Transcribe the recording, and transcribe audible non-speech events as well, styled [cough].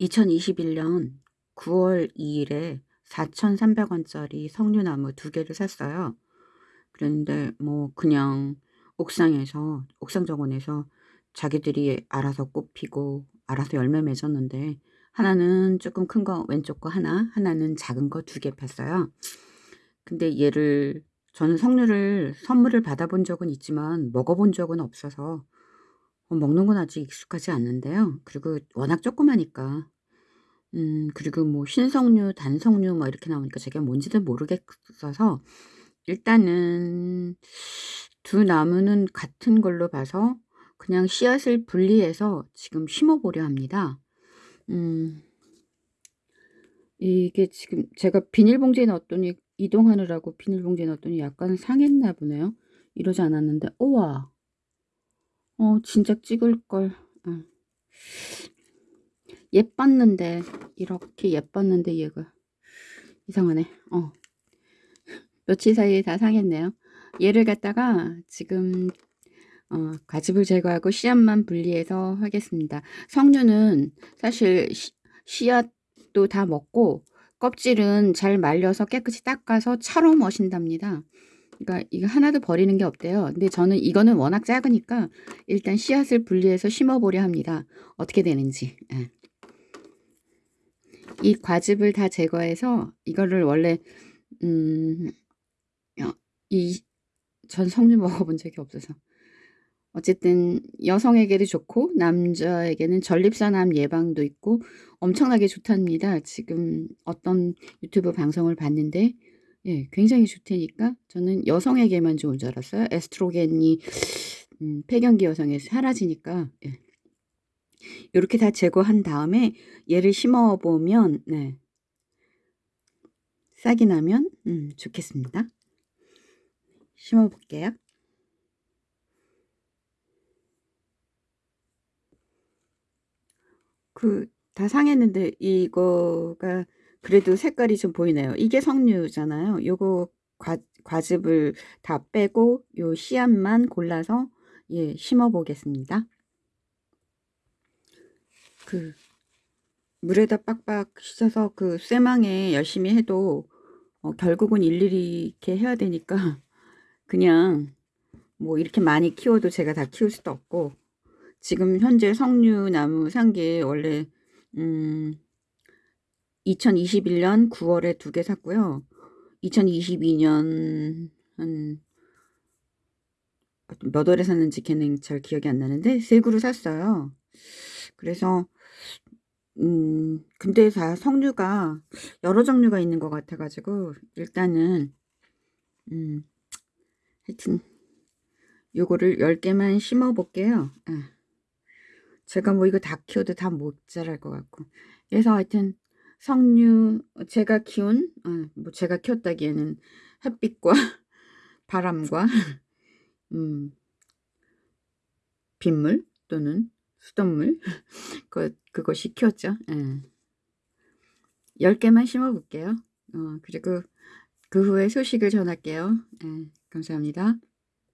2021년 9월 2일에 4,300원짜리 석류나무 두 개를 샀어요. 그런데 뭐 그냥 옥상에서 옥상 정원에서 자기들이 알아서 꽃피고 알아서 열매 맺었는데 하나는 조금 큰 거 왼쪽 거 하나 하나는 작은 거 두 개 폈어요. 근데 얘를 저는 석류를 선물을 받아본 적은 있지만 먹어본 적은 없어서 어, 먹는 건 아직 익숙하지 않는데요. 그리고 워낙 조그마니까 음 그리고 뭐 신석류, 단석류 뭐 이렇게 나오니까 제가 뭔지도 모르겠어서 일단은 두 나무는 같은 걸로 봐서 그냥 씨앗을 분리해서 지금 심어 보려 합니다. 음 이게 지금 제가 비닐봉지에 넣었더니 이동하느라고 비닐봉지에 넣었더니 약간 상했나 보네요. 이러지 않았는데 우와 어 진작 찍을걸. 어. 예뻤는데 이렇게 예뻤는데 얘가 이상하네. 어. 며칠 사이에 다 상했네요. 얘를 갖다가 지금 어, 가집을 제거하고 씨앗만 분리해서 하겠습니다. 석류는 사실 시, 씨앗도 다 먹고 껍질은 잘 말려서 깨끗이 닦아서 차로 머신답니다. 그러니까 이거 하나도 버리는 게 없대요. 근데 저는 이거는 워낙 작으니까 일단 씨앗을 분리해서 심어보려 합니다. 어떻게 되는지. 예. 이 과즙을 다 제거해서 이거를 원래 음, 어, 이전 석류 먹어본 적이 없어서 어쨌든 여성에게도 좋고 남자에게는 전립선암 예방도 있고 엄청나게 좋답니다. 지금 어떤 유튜브 방송을 봤는데 예, 굉장히 좋다니까 저는 여성에게만 좋은 줄 알았어요. 에스트로겐이 음, 폐경기 여성에 사라지니까 예. 이렇게 다 제거한 다음에 얘를 심어 보면 네. 싹이 나면 음, 좋겠습니다. 심어 볼게요. 그 다 상했는데 이거가 그래도 색깔이 좀 보이네요. 이게 석류잖아요. 요거 과, 과즙을 다 빼고 요 씨앗만 골라서 예, 심어 보겠습니다. 그 물에다 빡빡 씻어서 그 쇠망에 열심히 해도 어, 결국은 일일이 이렇게 해야 되니까 [laughs] 그냥 뭐 이렇게 많이 키워도 제가 다 키울 수도 없고 지금 현재 석류나무 산 게 원래 음 2021년 9월에 두 개 샀고요. 2022년 한 몇 월에 샀는지 걔는 잘 기억이 안 나는데 세 그루 샀어요. 그래서 음 근데 다 석류가 여러 종류가 있는 것 같아 가지고 일단은 음 하여튼 요거를 10개만 심어 볼게요. 아. 제가 뭐 이거 다 키워도 다 못 자랄 것 같고 그래서 하여튼 석류 제가 키운 어, 뭐 제가 키웠다기에는 햇빛과 [laughs] 바람과 [laughs] 음, 빗물 또는 수돗물 [laughs] 그, 그것이 키웠죠. 예. 10개만 심어 볼게요. 어, 그리고 그 후에 소식을 전할게요. 예, 감사합니다